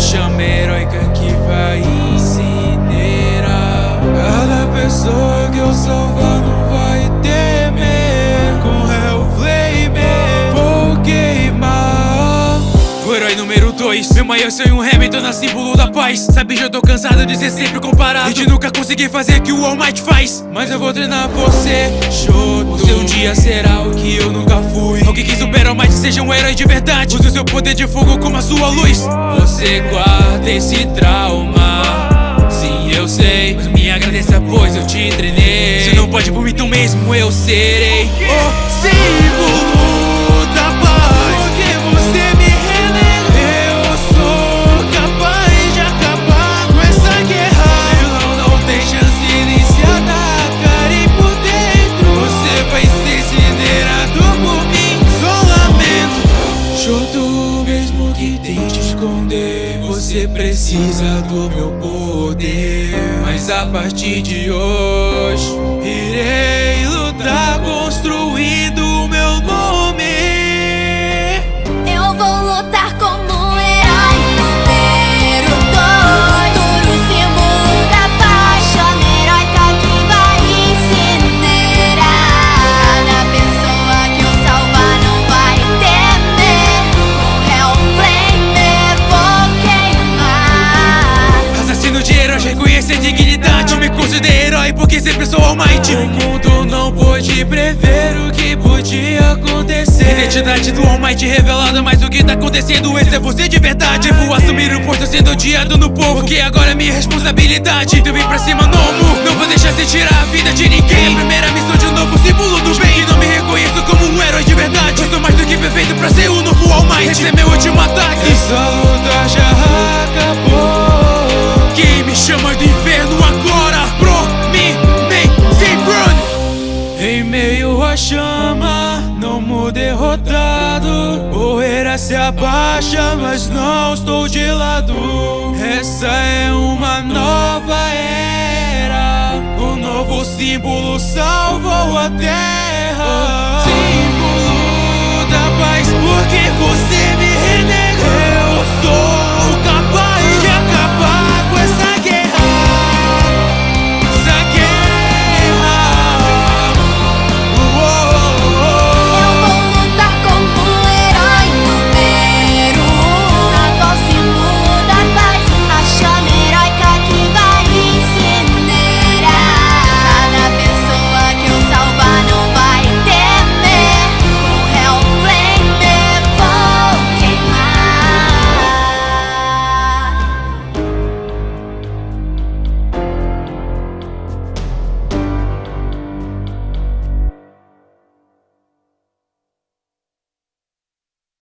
chama heróica que vai incinerar? Cada pessoa que eu salvar não vai temer. Com Hellflame vou queimar. O herói número 2 Meu maior sonho um Hamilton na símbolo da paz. Sabe já tô cansado de ser sempre comparado. E de nunca conseguir fazer o que o All Might faz. Mas eu vou treinar você, Shoto O seu dia será o que eu nunca fui seja um herói de verdade. Use o seu poder de fogo como a sua luz. Você guarda esse trauma. Sim, eu sei Mas me agradeça pois eu te treinei Se não pode por mim, então mesmo eu serei. O Mesmo que tente esconder. Você precisa do meu poder. Mas a partir de hoje Irei reconhecer dignidade Me considero herói porque sempre sou All Might O mundo não pôde prever o que podia acontecer. Identidade do All Might revelada, mas o que tá acontecendo? Esse é você de verdade. Vou assumir o posto sendo odiado no povo. Que agora é minha responsabilidade? Então vem pra cima, Nomo Não vou deixar você tirar a vida de ninguém. A primeira derrotado Poeira se abaixa Mas não estou de lado. Essa é uma nova era O novo símbolo salvou a terra